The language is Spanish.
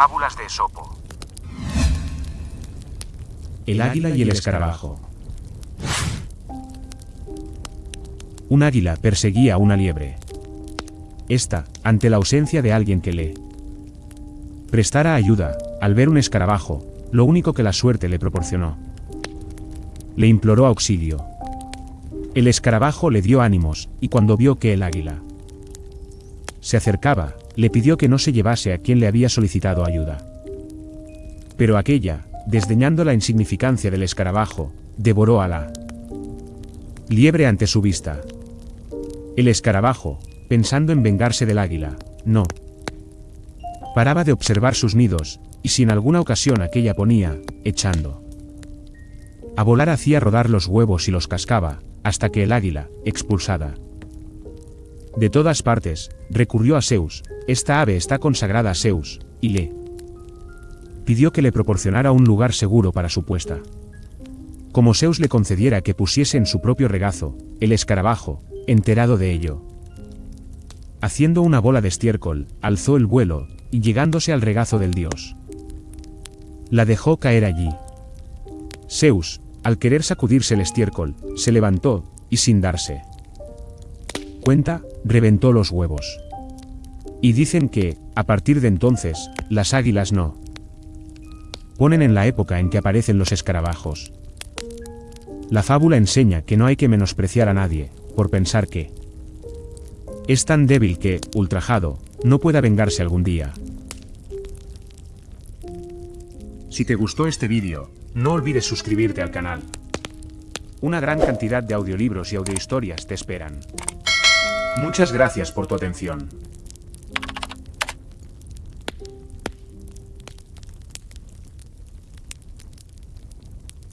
Fábulas de Esopo. El águila y el escarabajo. Un águila perseguía a una liebre. Esta, ante la ausencia de alguien que le prestara ayuda, al ver un escarabajo, lo único que la suerte le proporcionó. Le imploró auxilio. El escarabajo le dio ánimos, y cuando vio que el águila se acercaba, le pidió que no se llevase a quien le había solicitado ayuda. Pero aquella, desdeñando la insignificancia del escarabajo, devoró a la liebre ante su vista. El escarabajo, pensando en vengarse del águila, no paraba de observar sus nidos, y si en alguna ocasión aquella ponía, echando a volar hacía rodar los huevos y los cascaba, hasta que el águila, expulsada de todas partes, recurrió a Zeus, esta ave está consagrada a Zeus, y le pidió que le proporcionara un lugar seguro para su puesta. Como Zeus le concediera que pusiese en su propio regazo, el escarabajo, enterado de ello, haciendo una bola de estiércol, alzó el vuelo, y llegándose al regazo del dios, la dejó caer allí. Zeus, al querer sacudirse el estiércol, se levantó, y sin darse cuenta, reventó los huevos. Y dicen que, a partir de entonces, las águilas no ponen en la época en que aparecen los escarabajos. La fábula enseña que no hay que menospreciar a nadie, por pensar que es tan débil que, ultrajado, no pueda vengarse algún día. Si te gustó este vídeo, no olvides suscribirte al canal. Una gran cantidad de audiolibros y audiohistorias te esperan. Muchas gracias por tu atención.